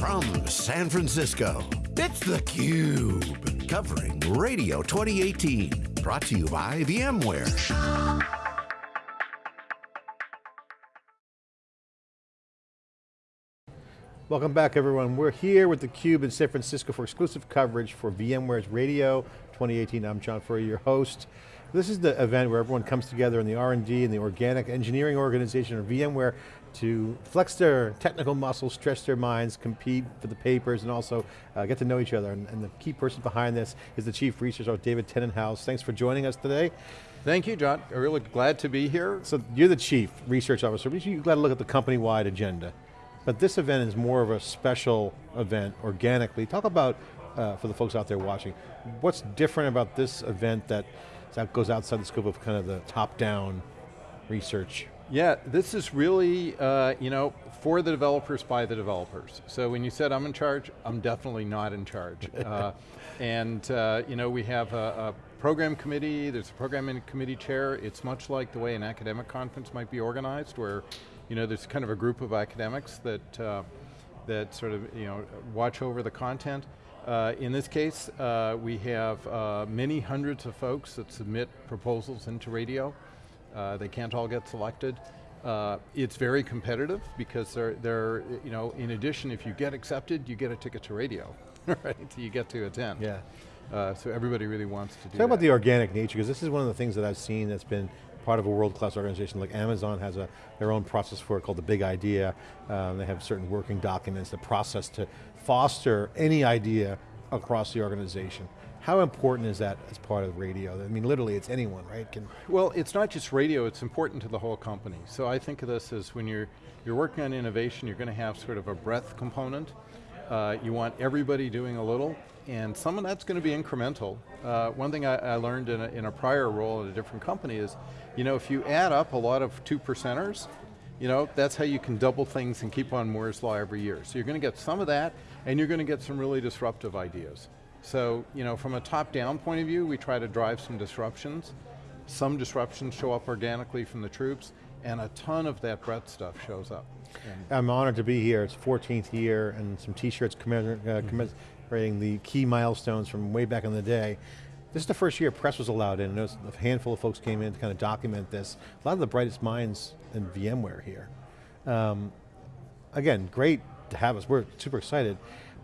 From San Francisco, it's theCUBE. Covering Radio 2018. Brought to you by VMware. Welcome back everyone. We're here with theCUBE in San Francisco for exclusive coverage for VMware's Radio 2018. I'm John Furrier, your host. This is the event where everyone comes together in the R&D and the organic engineering organization of VMware to flex their technical muscles, stretch their minds, compete for the papers, and also uh, get to know each other. And, and, the key person behind this is the Chief Researcher, David Tennenhouse. Thanks for joining us today. Thank you, John. I'm really glad to be here. So you're the Chief Research Officer, you've got to look at the company-wide agenda. But this event is more of a special event, organically. Talk about, uh, for the folks out there watching, what's different about this event that that goes outside the scope of kind of the top-down research. Yeah, this is really, uh, you know, for the developers, by the developers. So when you said I'm in charge, I'm definitely not in charge. uh, and, uh, you know, we have a, a, program committee, there's a program committee chair. It's much like the way an academic conference might be organized, where, you know, there's kind of a group of academics that, uh, that sort of, you know, watch over the content. Uh, in this case, uh, we have uh, many hundreds of folks that submit proposals into radio. Uh, they can't all get selected. Uh, it's very competitive because they're, they're, you know, in addition, if you get accepted, you get a ticket to radio, right? So You get to attend. Yeah. Uh, so everybody really wants to do Talk that. about the organic nature, because this is one of the things that I've seen that's been part of a world-class organization, like Amazon has a, their own process for it called the Big Idea. Um, they have certain working documents, the process to foster any idea across the organization. How important is that as part of radio? I mean, literally, it's anyone, right? Can well, it's not just radio, it's important to the whole company. So I think of this as when you're, you're working on innovation, you're going to have sort of a breadth component. Uh, you want everybody doing a little, and some of that's going to be incremental. Uh, one thing I, I learned in a, in a prior role at a different company is, you know, if you add up a lot of two percenters, you know, that's how you can double things and keep on Moore's Law every year. So you're going to get some of that, and you're going to get some really disruptive ideas. So, you know, from a top-down point of view, we try to drive some disruptions. Some disruptions show up organically from the troops, and a ton of that breadth stuff shows up. And I'm honored to be here. It's 14th year, and some t-shirts uh, mm-hmm. commemorating the key milestones from way back in the day. This is the first year press was allowed in, and a handful of folks came in to kind of document this. A lot of the brightest minds in VMware here. Um, again, great to have us, we're super excited.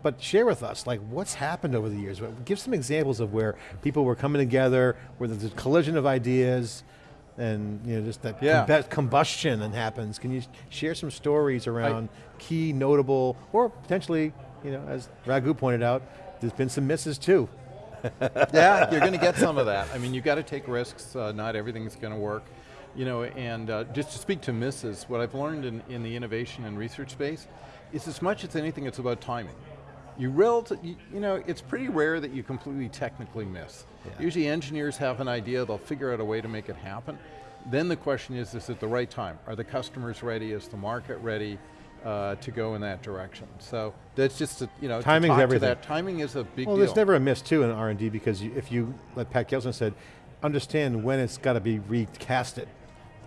But share with us, like what's happened over the years? Give some examples of where people were coming together, where there's a collision of ideas, and you know, just that yeah. combustion that happens. Can you share some stories around I, key, notable, or potentially, you know, as Raghu pointed out, there's been some misses too. yeah, you're going to get some of that. I mean, you've got to take risks, uh, not everything's going to work. You know, and uh, just to speak to misses, what I've learned in, in the innovation and research space is as much as anything, it's about timing. You, you, you know, it's pretty rare that you completely technically miss. Yeah. Usually engineers have an idea, they'll figure out a way to make it happen. Then the question is, is it the right time? Are the customers ready? Is the market ready? Uh, to go in that direction. So that's just, a, you know, Timing's everything. that, timing is a big well, deal. there's never a miss too in R&D because you, if you, like Pat Gelsinger said, understand when it's got to be recasted.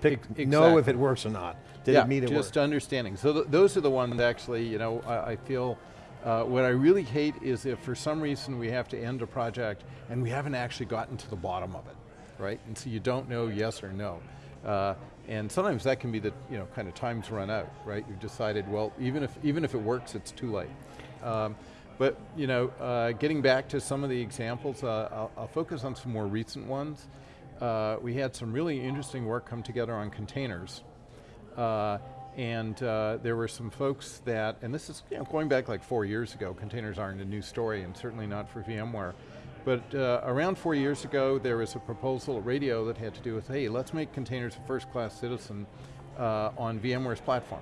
Pick, exactly. Know if it works or not. Did yeah, it meet it just understanding. So th those are the ones actually, you know, I, I feel, uh, what I really hate is if for some reason we have to end a project and we haven't actually gotten to the bottom of it, right? And so you don't know yes or no. Uh, and sometimes that can be the, you know, kind of time's run out, right? You've decided, well, even if, even if it works, it's too late. Um, but, you know, uh, getting back to some of the examples, uh, I'll, I'll, focus on some more recent ones. Uh, we had some really interesting work come together on containers. And uh, there were some folks that, and this is you know, going back like four years ago, containers aren't a new story and certainly not for VMware. But uh, around four years ago, there was a proposal at radio that had to do with, hey, let's make containers a first-class citizen uh, on VMware's platform.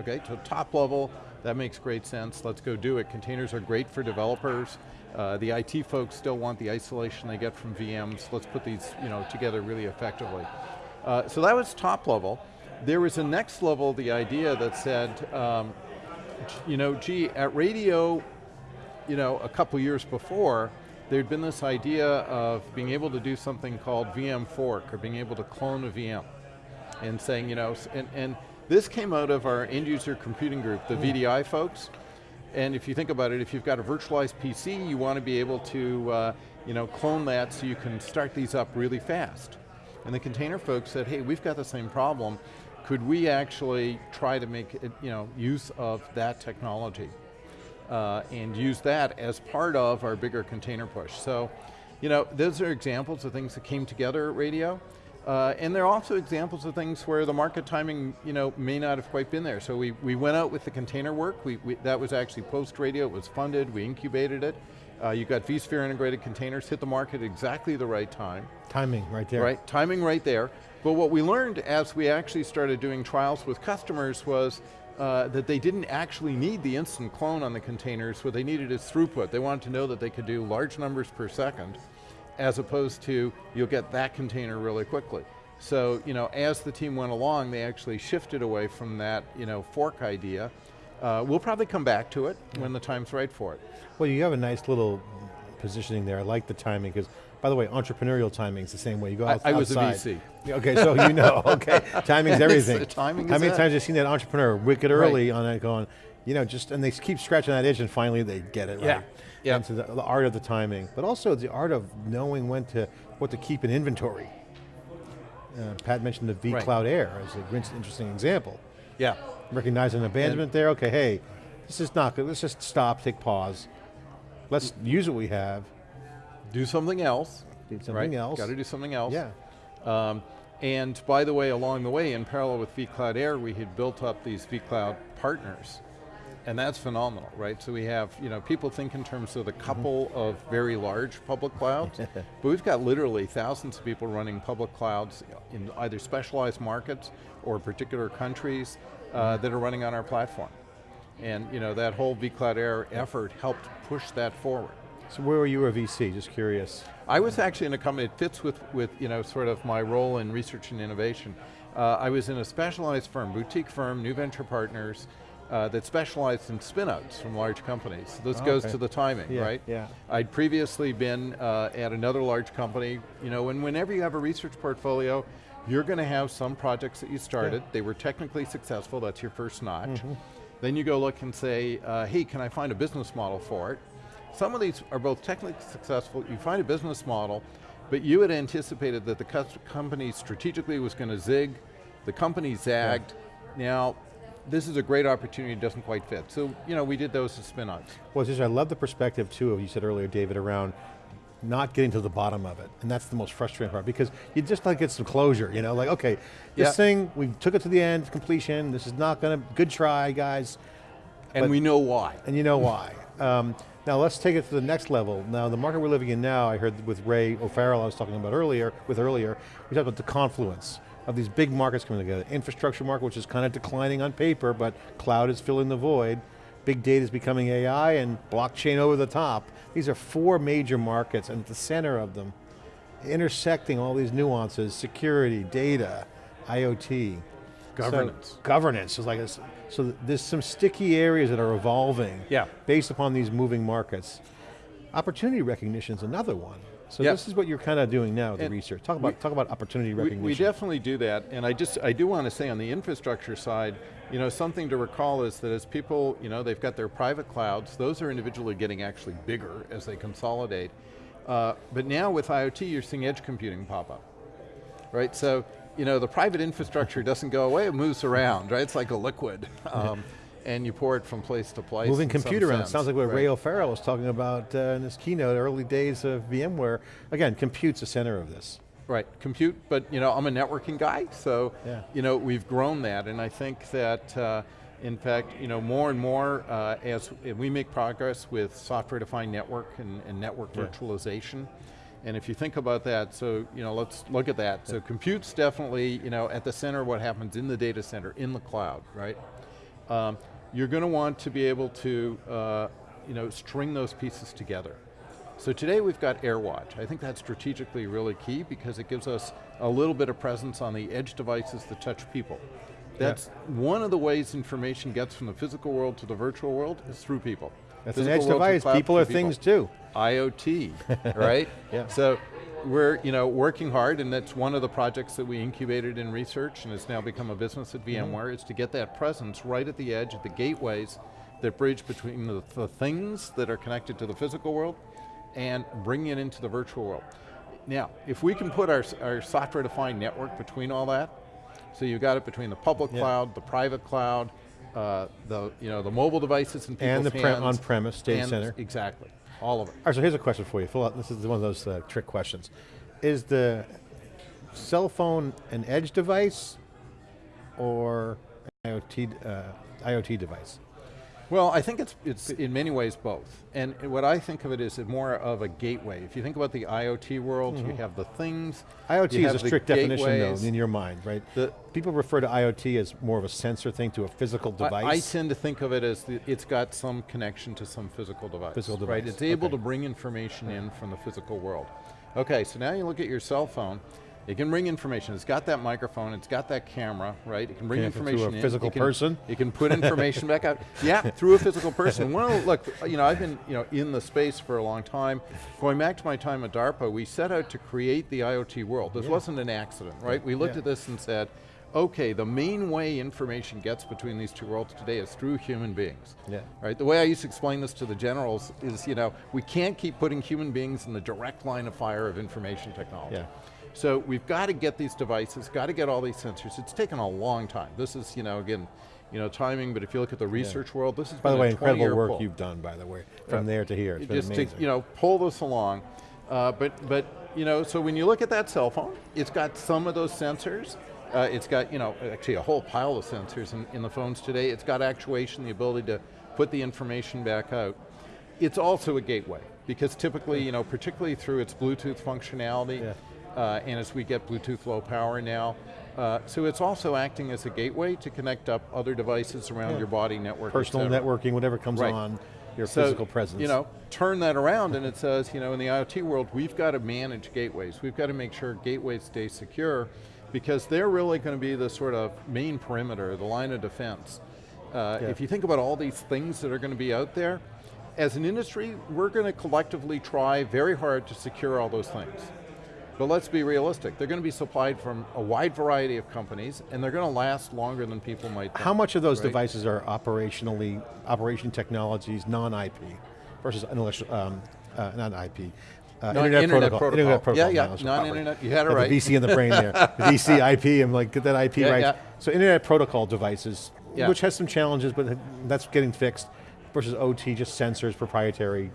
Okay, so top level, that makes great sense, let's go do it. Containers are great for developers. Uh, the IT folks still want the isolation they get from VMs. Let's put these you know, together really effectively. Uh, so that was top level. There was a next level, the idea that said, um, you know, gee, at radio, you know, a couple years before, there'd been this idea of being able to do something called VM fork, or being able to clone a VM. And saying, you know, and, and this came out of our end user computing group, the VDI folks, And if you think about it, if you've got a virtualized PC, you want to be able to uh, you know, clone that so you can start these up really fast. And the container folks said, hey, we've got the same problem. Could we actually try to make it, you know, use of that technology? Uh, and use that as part of our bigger container push. So, you know, those are examples of things that came together at radio. Uh, and they're also examples of things where the market timing you know, may not have quite been there. So we, we went out with the container work, we, we that was actually post-radio, it was funded, we incubated it. Uh, you got vSphere integrated containers, hit the market exactly the right time. Timing, right there. Right, timing right there. But what we learned as we actually started doing trials with customers was uh, that they didn't actually need the instant clone on the containers, what they needed is throughput. They wanted to know that they could do large numbers per second, as opposed to you'll get that container really quickly. So, you know, as the team went along, they actually shifted away from that, you know, fork idea. Uh, we'll probably come back to it when the time's right for it. Well, you have a nice little positioning there. I like the timing because, by the way, entrepreneurial timing is the same way. You go out, I, I was outside. a VC. Okay, so you know. Okay, timing's everything. timing How many it. times have you seen that entrepreneur wicked early Right. on that going, you know, just and they keep scratching that itch and finally they get it right. Yeah, yeah. And so the, the art of the timing, but also the art of knowing when to what to keep in inventory. Uh, Pat mentioned the V Right. Air as an interesting example. Yeah. Recognizing an abandonment there, okay, hey, this is not good, let's just stop, take pause. Let's use what we have, Do something else. do something right? else. Got to do something else. Yeah. Um, and by the way, along the way, in parallel with vCloud Air, we had built up these vCloud partners. And that's phenomenal, right? So we have, you know, people think in terms of the couple of very large public clouds, but we've got literally thousands of people running public clouds in either specialized markets or particular countries uh, that are running on our platform. And you know, that whole vCloud Air effort helped push that forward. So where were you a VC, just curious? I was actually in a company, it fits with, with you know, sort of my role in research and innovation. Uh, I was in a specialized firm, boutique firm, New Venture Partners, uh, that specialized in spinouts from large companies. This Oh, goes okay. to the timing, Yeah, right? yeah. I'd previously been uh, at another large company, you know, and whenever you have a research portfolio, you're going to have some projects that you started, they were technically successful, that's your first notch. Mm-hmm. Then you go look and say, uh, hey, can I find a business model for it? Some of these are both technically successful, you find a business model, but you had anticipated that the company strategically was going to zig, the company zagged. Now, this is a great opportunity, it doesn't quite fit. So, you know, we did those as spin-offs. Well, just, I love the perspective too of you said earlier, David, around not getting to the bottom of it. And that's the most frustrating part because you just like get some closure, you know, like, okay, this Yeah. thing, we took it to the end, completion, this is not going to, good try, guys. And But- we know why. And you know why. Um, now let's take it to the next level. Now the market we're living in now, I heard with Ray O'Farrell I was talking about earlier, with earlier, we talked about the confluence of these big markets coming together. Infrastructure market, which is kind of declining on paper, but cloud is filling the void. Big data is becoming AI and blockchain over the top. These are four major markets and at the center of them, intersecting all these nuances, security, data, IoT. Governance. So, governance is like, so there's some sticky areas that are evolving Yeah. based upon these moving markets. Opportunity recognition is another one. So Yeah. this is what you're kind of doing now with the And research. Talk about, talk about opportunity We, recognition. we definitely do that, and I just, I do want to say on the infrastructure side, you know, something to recall is that as people, you know, they've got their private clouds, those are individually getting actually bigger as they consolidate. Uh, but now with IoT, you're seeing edge computing pop up, right? So, you know, the private infrastructure doesn't go away, it moves around, right? It's like a liquid. Um, and you pour it from place to place. Moving in some compute around. sense, Sounds like what right? Ray O'Farrell was talking about uh, in his keynote, early days of VMware. Again, compute's the center of this. Right, compute, but you know, I'm a networking guy, so Yeah. you know, we've grown that, and I think that, uh, in fact, you know, more and more uh, as we make progress with software-defined network and, and network Yeah. virtualization, and if you think about that, so you know, let's look at that. So compute's definitely, you know, at the center of what happens in the data center, in the cloud, right? Um, you're going to want to be able to, uh, you know, string those pieces together. So today we've got AirWatch. I think that's strategically really key because it gives us a little bit of presence on the edge devices that touch people. That's one of the ways information gets from the physical world to the virtual world is through people. That's an edge device. People are things too. IoT, right? Yeah. So we're you know working hard, and that's one of the projects that we incubated in research, and has now become a business at Mm-hmm. VMware, is to get that presence right at the edge, at the gateways, that bridge between the, the things that are connected to the physical world and bring it into the virtual world. Now, if we can put our, our software-defined network between all that, so you've got it between the public Yeah. cloud, the private cloud, uh, the you know the mobile devices in people's And the hands, on-premise data center. Exactly, all of it. All right, so here's a question for you. Fill out, this is one of those uh, trick questions. Is the cell phone an edge device or an IoT, uh, IoT device? Well, I think it's, it's in many ways both. And what I think of it is more of a gateway. If you think about the IoT world, you mm-hmm. have the things. IoT is a strict definition gateways. though, in your mind, right? The- People refer to IoT as more of a sensor thing to a physical device. I, tend to think of it as the, it's got some connection to some physical device. Physical device. Right, it's able okay. to bring information in from the physical world. Okay, so now you look at your cell phone, it can bring information. It's got that microphone, it's got that camera, right? It can bring Connected to a information in. physical It can- person? It can put information back out. Yeah, through a physical person. Well, look, you know, I've been you know in the space for a long time. Going back to my time at DARPA, we set out to create the IoT world. This wasn't an accident, right? We looked Yeah. at this and said, okay, the main way information gets between these two worlds today is through human beings. Yeah. Right. The way I used to explain this to the generals is, you know, we can't keep putting human beings in the direct line of fire of information technology. Yeah. So we've got to get these devices, got to get all these sensors. It's taken a long time. This is, you know, again, you know, timing, but if you look at the research world, this is by the way, incredible work pull. you've done, by the way, from there to here. It's been just amazing. to, you know, pull this along. Uh, but, but, you know, so when you look at that cell phone, it's got some of those sensors. Uh, it's got, you know, actually a whole pile of sensors in, in the phones today. It's got actuation, the ability to put the information back out. It's also a gateway, because typically, you know, particularly through its Bluetooth functionality, Yeah. Uh, and as we get Bluetooth low power now, uh, so it's also acting as a gateway to connect up other devices around Yeah. your body network. Personal networking, whatever comes Right. on, your So, physical presence. You know, turn that around and it says, you know, in the IoT world, we've got to manage gateways. We've got to make sure gateways stay secure because they're really going to be the sort of main perimeter, the line of defense. Uh, Yeah. If you think about all these things that are going to be out there, as an industry, we're going to collectively try very hard to secure all those things. But let's be realistic, they're going to be supplied from a wide variety of companies and they're going to last longer than people might think. How much of those right? devices are operationally, operation technologies, non-IP, versus um, uh, non-IP? Uh, Non- internet, internet protocol. protocol. Internet protocol. Yeah, yeah, non-internet, you had it right. The VC in the brain there. The VC IP, I'm like, get that IP Yeah, right. yeah. So internet protocol devices, Yeah. which has some challenges, but that's getting fixed, versus OT, just sensors, proprietary.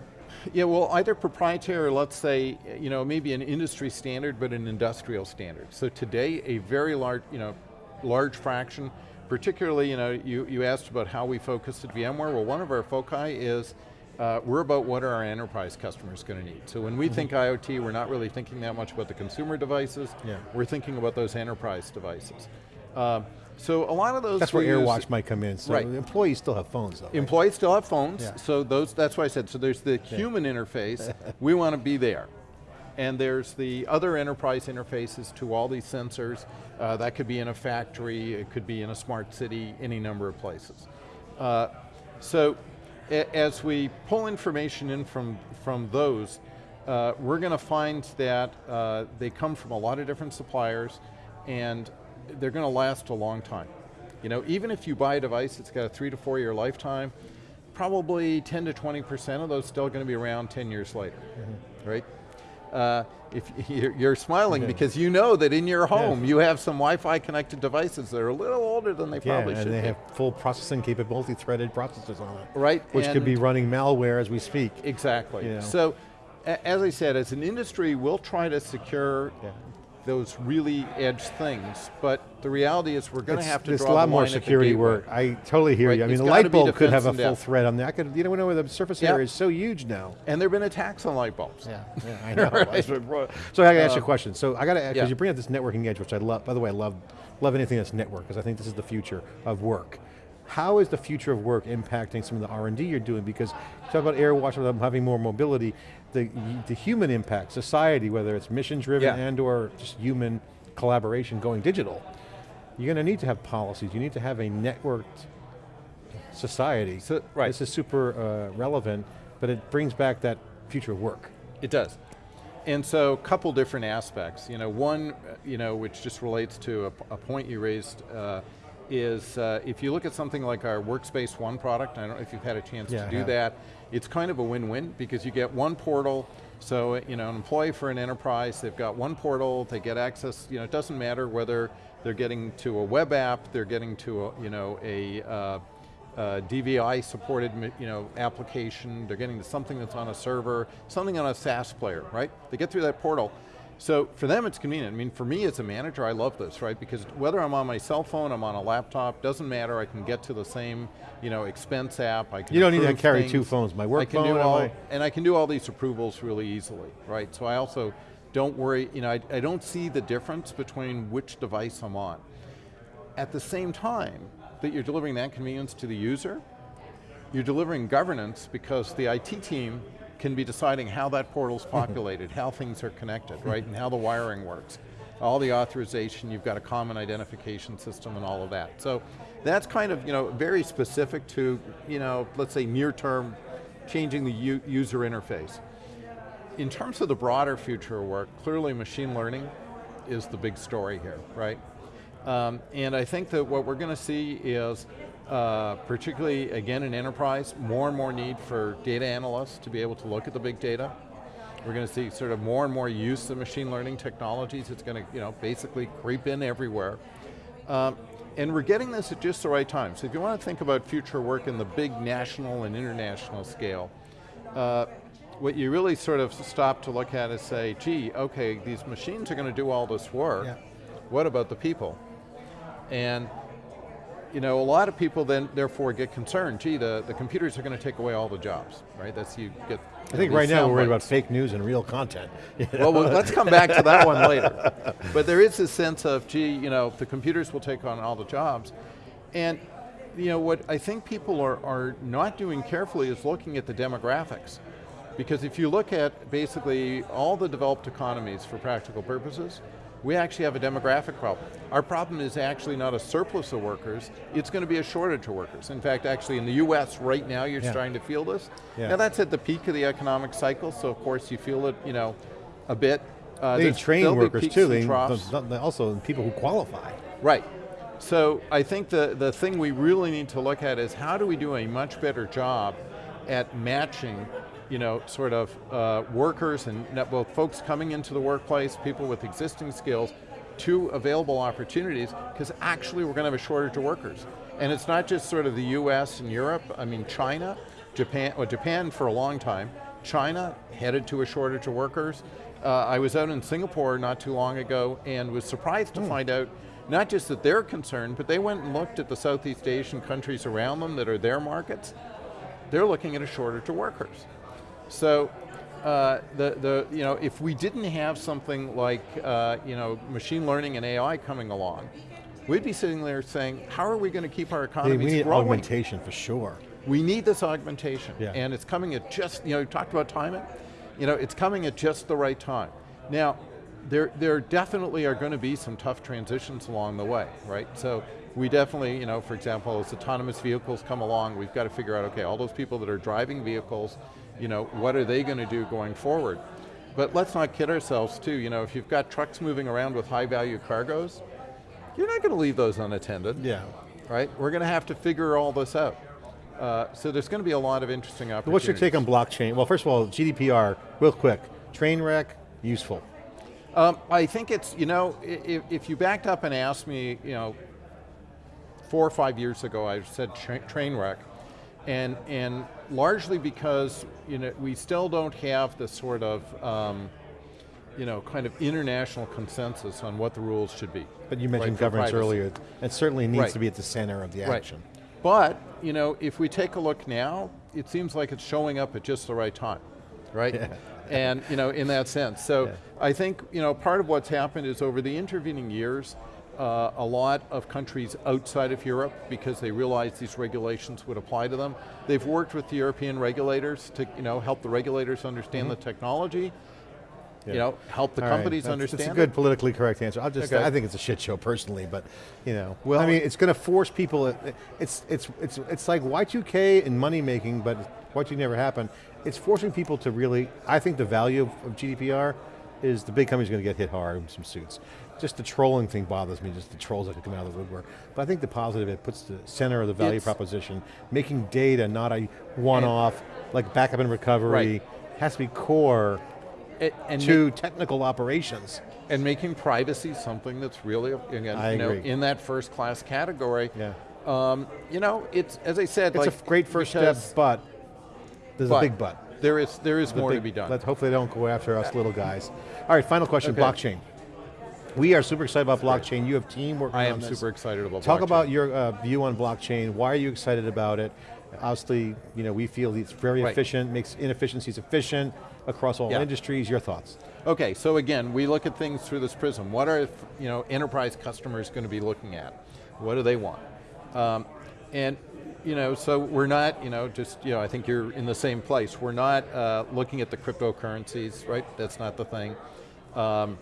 Yeah, well, either proprietary or let's say, you know, maybe an industry standard, but an industrial standard. So today, a very large, you know, large fraction, particularly, you know, you, you asked about how we focus at VMware. Well, one of our foci is uh, we're about what are our enterprise customers going to need. So when we Mm-hmm. think IoT, we're not really thinking that much about the consumer devices. Yeah. We're thinking about those enterprise devices. Um, so a lot of those That's where AirWatch might come in. So Right. employees still have phones though. right? Employees still have phones, Yeah. so those, that's why I said, so there's the human interface, we want to be there. And there's the other enterprise interfaces to all these sensors. Uh, that could be in a factory, it could be in a smart city, any number of places. Uh, so a- as we pull information in from, from those, uh, we're going to find that uh, they come from a lot of different suppliers and they're going to last a long time. You know, even if you buy a device that's got a three to four year lifetime, probably 10 to 20% of those still going to be around 10 years later, right? Uh, if you're, you're smiling because you know that in your home you have some Wi-Fi connected devices that are a little older than they Yeah, probably should. and they be. have full processing capability, threaded processors on it. Right, Which could be running malware as we speak. Exactly. You know. So, as I said, as an industry, we'll try to secure Yeah. Those really edge things, but the reality is we're going to have to There's draw a lot the more security work. I totally hear Right, you. I mean, it's gotta light bulb could have a full depth. thread on that. I could, you know, where the surface area is so huge now. And there have been attacks on light bulbs. Yeah, yeah I know. Brought- So I got to ask you a uh, question. So I got to, because yeah. you bring up this networking edge, which I love. By the way, I love love anything that's network because I think this is the future of work. How is the future of work impacting some of the R and D you're doing? Because you talk about air AirWatch, about having more mobility, the the human impact, society, whether it's mission driven Yeah. and or just human collaboration going digital. You're going to need to have policies. You need to have a networked society. So- right. This is super uh, relevant, but it brings back that future of work. It does. And so, a couple different aspects. You know, one, uh, you know, which just relates to a, a point you raised, uh, is uh, if you look at something like our Workspace ONE product, I don't know if you've had a chance Yeah, to do that, it's kind of a win-win because you get one portal, so you know, an employee for an enterprise, they've got one portal, they get access, you know, it doesn't matter whether they're getting to a web app, they're getting to a, you know, a uh, uh, DVI supported you know, application, they're getting to something that's on a server, something on a SaaS player, right? They get through that portal. So for them it's convenient. I mean, for me as a manager, I love this, right? Because whether I'm on my cell phone, I'm on a laptop, doesn't matter, I can get to the same you know, expense app, I can You don't need to carry things. two phones, my work I can phone do and all, my- and I can do all these approvals really easily, right? So I also don't worry, you know, I, I don't see the difference between which device I'm on. At the same time that you're delivering that convenience to the user, you're delivering governance because the IT team can be deciding how that portal's populated, how things are connected, right, and how the wiring works. All the authorization, you've got a common identification system and all of that. So that's kind of, you know, very specific to, you know, let's say near term, changing the user interface. In terms of the broader future of work, clearly machine learning is the big story here, right? Um, and I think that what we're going to see is, uh, particularly again in enterprise, more and more need for data analysts to be able to look at the big data. We're going to see sort of more and more use of machine learning technologies. It's going to, you know, basically creep in everywhere. Um, and we're getting this at just the right time. So if you want to think about future work in the big national and international scale, uh, what you really sort of stop to look at is say, gee, okay, these machines are going to do all this work. Yeah. What about the people? And you know, a lot of people then therefore get concerned, gee, the, the computers are going to take away all the jobs, right? That's you get I think right now we're worried about fake news and real content. well, well, let's come back to that one later. But there is this sense of, gee, you know, the computers will take on all the jobs. And, you know, what I think people are, are not doing carefully is looking at the demographics. Because if you look at basically all the developed economies for practical purposes, we actually have a demographic problem. Our problem is actually not a surplus of workers, it's going to be a shortage of workers. In fact, actually in the US right now, you're Yeah. starting to feel this. Yeah. Now that's at the peak of the economic cycle, so of course you feel it, you know, a bit. Uh, they need there's- trained there'll be workers too, they, troughs. the- the- also people who qualify. Right. So I think the, the thing we really need to look at is how do we do a much better job at matching you know, sort of uh, workers and net- both folks coming into the workplace, people with existing skills, to available opportunities, because actually we're going to have a shortage of workers. And it's not just sort of the US and Europe, I mean China, Japan, well Japan for a long time, China headed to a shortage of workers. Uh, I was out in Singapore not too long ago and was surprised to find out not just that they're concerned, but they went and looked at the Southeast Asian countries around them that are their markets. They're looking at a shortage of workers. So, uh, the, the, you know, if we didn't have something like uh, you know, machine learning and AI coming along, we'd be sitting there saying, how are we going to keep our economies we need growing? augmentation for sure. We need this augmentation, Yeah. and it's coming at just, you know, you talked about timing, you know, it's coming at just the right time. Now, there, there definitely are going to be some tough transitions along the way, right? So we definitely, you know, for example, as autonomous vehicles come along, we've got to figure out, okay, all those people that are driving vehicles, you know, what are they going to do going forward? But let's not kid ourselves too, you know, if you've got trucks moving around with high value cargoes, you're not going to leave those unattended Yeah. right? We're going to have to figure all this out. Uh, so there's going to be a lot of interesting opportunities. What's your take on blockchain? Well, first of all, GDPR, real quick. Train wreck, useful. Um, I think it's, you know, if, if you backed up and asked me, you know, four or five years ago, I said tra train wreck, and, and largely because, you know, we still don't have the sort of, um, you know, kind of international consensus on what the rules should be. But you mentioned right, governance earlier. It certainly needs Right. to be at the center of the action. But, you know, if we take a look now, it seems like it's showing up at just the right time, right? Yeah. And, you know, in that sense. So Yeah. I think, you know, part of what's happened is over the intervening years, uh, a lot of countries outside of Europe, because they realized these regulations would apply to them, they've worked with the European regulators to, you know, help the regulators understand the technology, Yeah. you know, help the All right, companies that's- understand It's a good politically correct answer. I'll just, Okay. I think it's a shit show personally, but you know. Well- I mean, it's going to force people, it's, it's, it's, it's like Y2K and money making, but Y2 never happened. It's forcing people to really, I think the value of, of GDPR is the big company's going to get hit hard with some suits. Just the trolling thing bothers me, just the trolls that could come out of the woodwork. But I think the positive, it puts the center of the value It's- proposition, making data not a one-off, like backup and recovery, Right. has to be core And, and to technical operations. and making privacy something that's really, again, I you know, in that first class category. Yeah. Um, you know, it's, as I said, It's like, a great first step, but there's but a big but. There is, there is The more big- to be done. Let, hopefully they don't go after us little guys. All right, final question, Okay. blockchain. We are super excited about blockchain. You have team working I am super excited about Talk blockchain. about your uh, view on blockchain. Why are you excited about it? Obviously, you know, we feel it's very Right. efficient, makes inefficiencies efficient across all Yeah. industries. Your thoughts? Okay, so again, we look at things through this prism. What are you know enterprise customers going to be looking at? What do they want? Um, and you know, so we're not you know just you know I think you're in the same place. We're not uh, looking at the cryptocurrencies, right? That's not the thing. Um,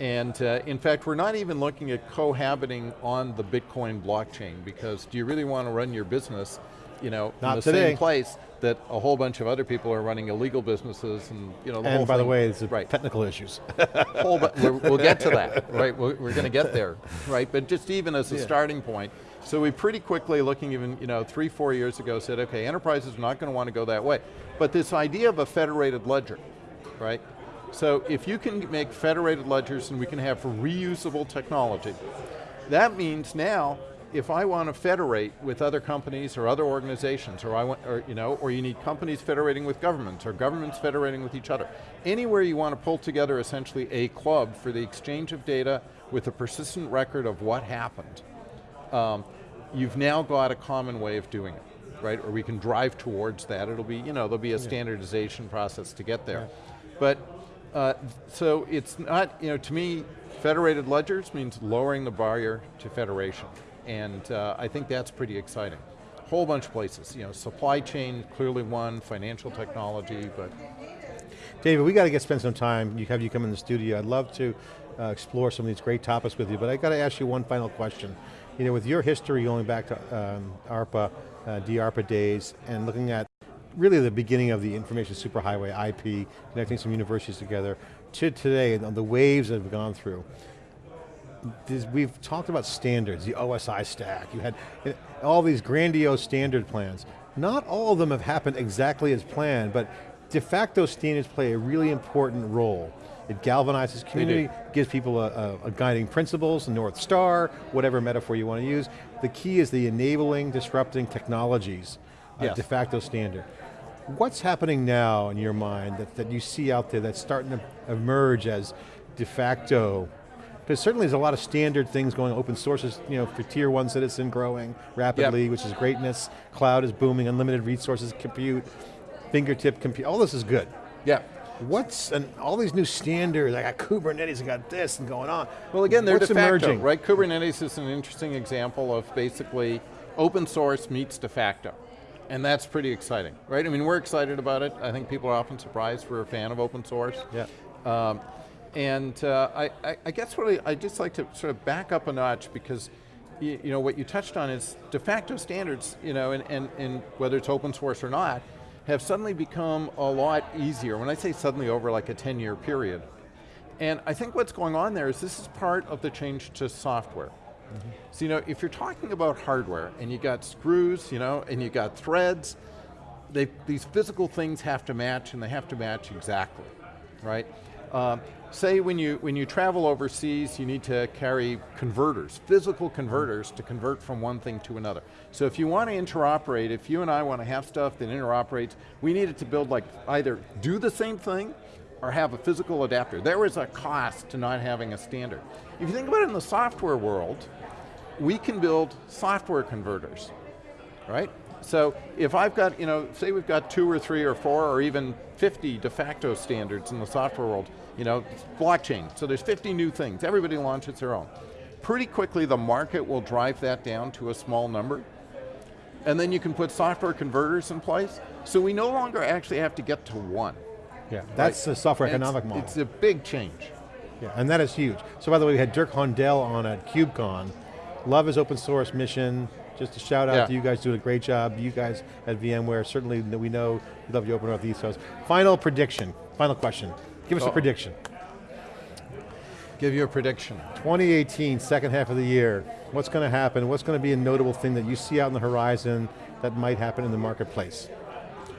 and uh, in fact, we're not even looking at cohabiting on the Bitcoin blockchain because do you really want to run your business, you know, Not in the today. same place that a whole bunch of other people are running illegal businesses and you know the whole And by the thing- way, it's right technical issues. whole, we'll get to that, right? We're, we're going to get there, right? But just even as a starting point, so we pretty quickly, looking even, you know, three, four years ago, said, okay, enterprises are not going to want to go that way. But this idea of a federated ledger, right? So if you can make federated ledgers and we can have reusable technology, that means now, if I want to federate with other companies or other organizations, or I want, or you know, or you need companies federating with governments, or governments federating with each other, anywhere you want to pull together essentially a club for the exchange of data with a persistent record of what happened, um, you've now got a common way of doing it, right? Or we can drive towards that. It'll be, you know, there'll be a standardization process to get there. But, uh, so it's not, you know, to me, federated ledgers means lowering the barrier to federation. And uh, I think that's pretty exciting. Whole bunch of places, you know, supply chain, clearly one, financial technology, but David, we got to get spend some time. You have you come in the studio. I'd love to uh, explore some of these great topics with you, but I got to ask you one final question. You know, with your history going back to um, ARPA, uh, DARPA days, and looking at really the beginning of the information superhighway, IP, connecting some universities together, to today, and the waves that have gone through. This- we've talked about standards, the OSI stack, you had uh, all these grandiose standard plans. Not all of them have happened exactly as planned, but de facto standards play a really important role. It galvanizes community, gives people a, a, a guiding principles, a North Star, whatever metaphor you want to use. The key is the enabling, disrupting technologies, of Yes. de facto standard. What's happening now in your mind that, that you see out there that's starting to emerge as de facto because certainly there's a lot of standard things going, open sources, you know, for tier one citizen growing rapidly, which is greatness. Cloud is booming, unlimited resources, compute, fingertip compute, all this is good. yeah. What's, and all these new standards, I got Kubernetes, I got this and going on. Well again, they're What's de facto, emerging? right? Kubernetes is an interesting example of basically open source meets de facto. And that's pretty exciting, right? I mean, we're excited about it. I think people are often surprised we're a fan of open source. Yeah. Um, and uh, I, I, I guess what I, I just like to sort of back up a notch because you, you know, what you touched on is de facto standards, you know, and, and, and whether it's open source or not, have suddenly become a lot easier. When I say suddenly over like a 10 year period, and I think what's going on there is this is part of the change to software. So you know, if you're talking about hardware and you got screws, you know, and you got threads, they, these physical things have to match and they have to match exactly, right? Um, say when you, when you travel overseas, you need to carry converters, physical converters to convert from one thing to another. So if you want to interoperate, if you and I want to have stuff that interoperates, we needed to build like either do the same thing or have a physical adapter. There is a cost to not having a standard. If you think about it in the software world, we can build software converters, right? So if I've got, you know, say we've got two or three or four or even 50 de facto standards in the software world, you know, blockchain, so there's 50 new things, everybody launches their own. Pretty quickly the market will drive that down to a small number, and then you can put software converters in place, so we no longer actually have to get to one. Yeah, that's the software And it's- economic model. It's a big change. Yeah, and that is huge. So by the way, we had Dirk Hohndel on at KubeCon. Love his open source mission. Just a shout out Yeah. to you guys doing a great job. You guys at VMware, certainly we know you love you open up the ethos. Final prediction, final question. Give us a Uh-oh. prediction. Give you a prediction. 2018, second half of the year, what's going to happen? What's going to be a notable thing that you see out on the horizon that might happen in the marketplace?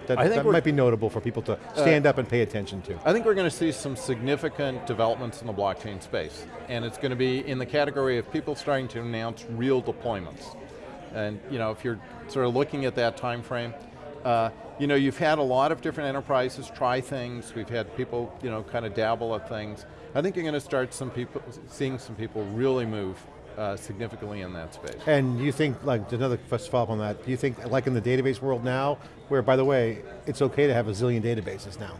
That, I think that Uh, might be notable for people to stand up and pay attention to. I think we're going to see some significant developments in the blockchain space. And it's going to be in the category of people starting to announce real deployments. And you know, if you're sort of looking at that time frame, uh, you know, you've had a lot of different enterprises try things. We've had people, you know, kind of dabble at things. I think you're going to start some people, seeing some people really move uh, significantly in that space. And you think, like, another follow up on that, do you think, like in the database world now, where by the way, it's okay to have a zillion databases now?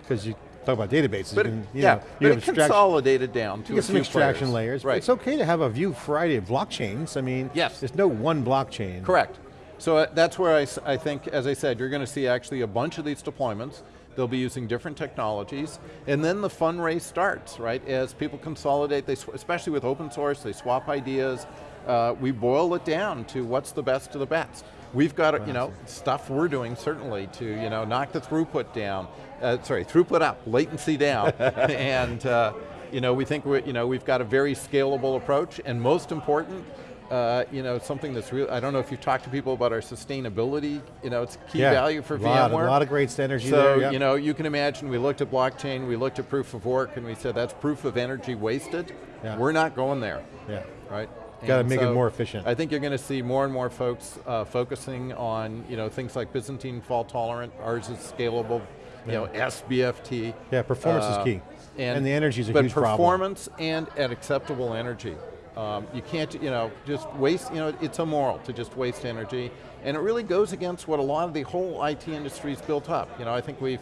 Because you talk about databases, But you can, you yeah, know, you it have consolidated down to you a get some few extraction players. layers. Right. It's okay to have a view variety of blockchains. I mean, Yes. there's no one blockchain. Correct. So uh, that's where I think, as I said, you're going to see actually a bunch of these deployments. They'll be using different technologies, and then the fun race starts, right? As people consolidate, they especially with open source, they swap ideas. Uh, we boil it down to what's the best of the best. We've got, you know, stuff we're doing certainly to, you know, knock the throughput down. Uh, sorry, throughput up, latency down, and uh, you know, we think we you know we've got a very scalable approach, and most important, uh, you know, something that's real. I don't know if you've talked to people about our sustainability. You know, it's key Yeah, value for lot, VMware. A lot of great synergy so there. yep. you know, you can imagine we looked at blockchain, we looked at proof of work, and we said that's proof of energy wasted. Yeah. We're not going there, yeah. right? Gotta And make it more efficient. I think you're going to see more and more folks uh, focusing on you know things like Byzantine fault tolerant. Ours is scalable. You know, SBFT. Yeah, performance is Uh, key. And the energy is a huge problem. But performance and at acceptable energy. Um, you can't, you know, just waste, you know, it's immoral to just waste energy. And it really goes against what a lot of the whole IT industry is built up. You know, I think we've,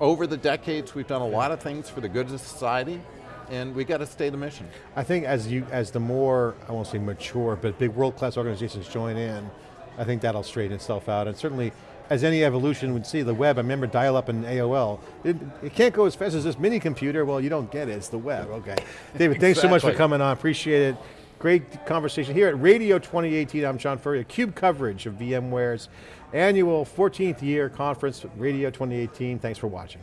over the decades, we've done a lot of things for the good of society, and we got to stay the mission. I think as you, as the more, I won't say mature, but big world-class organizations join in, I think that'll straighten itself out. And certainly, as any evolution would see, the web, I remember dial-up and AOL, it, it can't go as fast as this mini computer, well you don't get it, it's the web, okay. David, thanks so much for coming on, appreciate it. Great conversation here at Radio 2018, I'm John Furrier, CUBE coverage of VMware's annual 14th year conference, Radio 2018, thanks for watching.